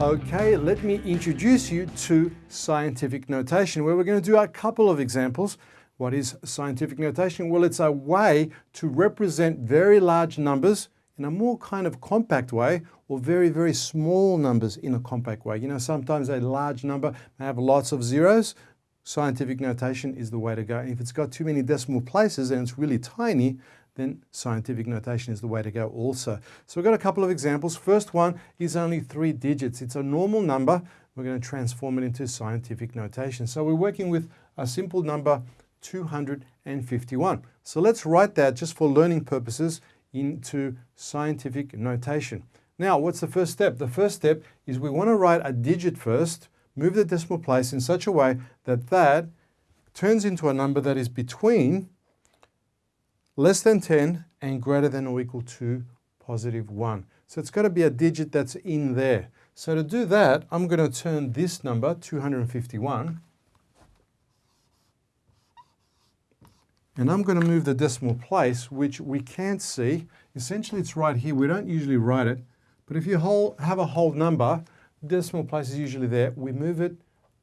Okay, let me introduce you to scientific notation where we're going to do a couple of examples. What is scientific notation? Well, it's a way to represent very large numbers in a more kind of compact way or very, very small numbers in a compact way. You know, sometimes a large number may have lots of zeros. Scientific notation is the way to go. And if it's got too many decimal places and it's really tiny, then scientific notation is the way to go also. So we've got a couple of examples. First one is only three digits. It's a normal number. We're going to transform it into scientific notation. So we're working with a simple number 251. So let's write that just for learning purposes into scientific notation. Now, what's the first step? The first step is we want to write a digit first, move the decimal place in such a way that that turns into a number that is between less than 10 and greater than or equal to positive 1. So it's got to be a digit that's in there. So to do that, I'm going to turn this number, 251, and I'm going to move the decimal place, which we can't see. Essentially, it's right here. We don't usually write it, but if you have a whole number, decimal place is usually there. We move it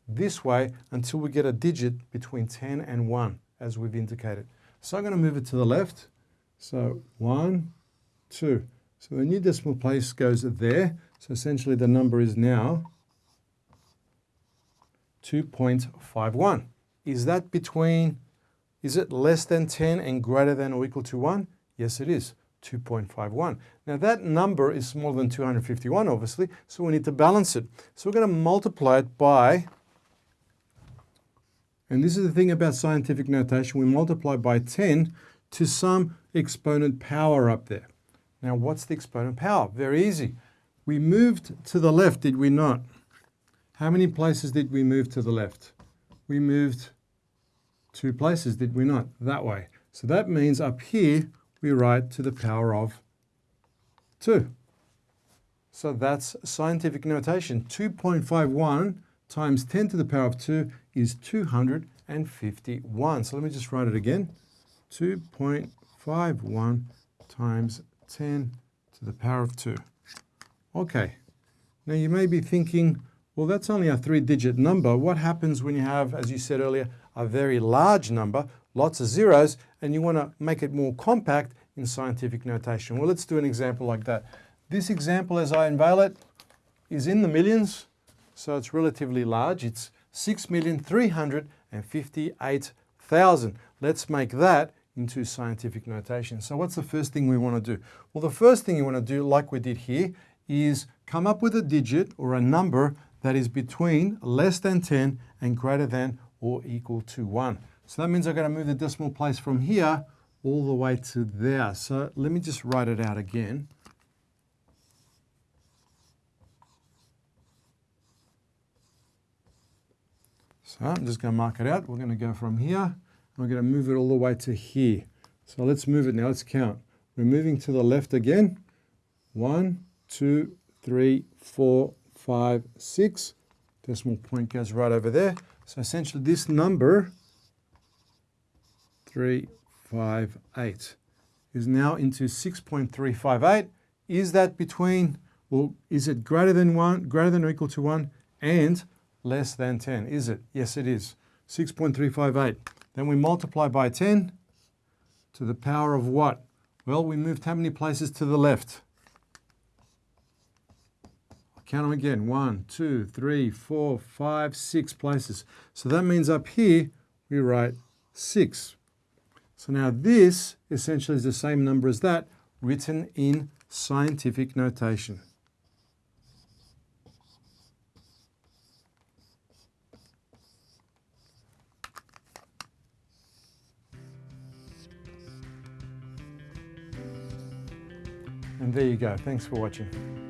this way until we get a digit between 10 and 1, as we've indicated. So I'm going to move it to the left. So one, two. So the new decimal place goes there. So essentially the number is now 2.51. Is that between, is it less than 10 and greater than or equal to 1? Yes, it is. 2.51. Now that number is smaller than 251 obviously, so we need to balance it. So we're going to multiply it by and this is the thing about scientific notation. We multiply by 10 to some exponent power up there. Now, what's the exponent power? Very easy. We moved to the left, did we not? How many places did we move to the left? We moved two places, did we not? That way. So that means up here, we write to the power of 2. So that's scientific notation. 2.51 times 10 to the power of 2 is 251. So let me just write it again. 2.51 times 10 to the power of 2. Okay. Now you may be thinking, well, that's only a three-digit number. What happens when you have, as you said earlier, a very large number, lots of zeros, and you want to make it more compact in scientific notation? Well, let's do an example like that. This example, as I unveil it, is in the millions, so it's relatively large. It's 6,358,000. Let's make that into scientific notation. So what's the first thing we want to do? Well, the first thing you want to do, like we did here, is come up with a digit or a number that is between less than 10 and greater than or equal to 1. So that means I've got to move the decimal place from here all the way to there. So let me just write it out again. So I'm just going to mark it out. We're going to go from here, and we're going to move it all the way to here. So let's move it now. Let's count. We're moving to the left again. One, two, three, four, five, six. Decimal point goes right over there. So essentially this number, 358, is now into 6.358. Is that between, well, is it greater than 1, greater than or equal to 1, and less than 10, is it? Yes, it is. 6.358. Then we multiply by 10 to the power of what? Well, we moved how many places to the left? Count them again. One, two, three, four, five, six places. So that means up here, we write 6. So now this essentially is the same number as that, written in scientific notation. And there you go. Thanks for watching.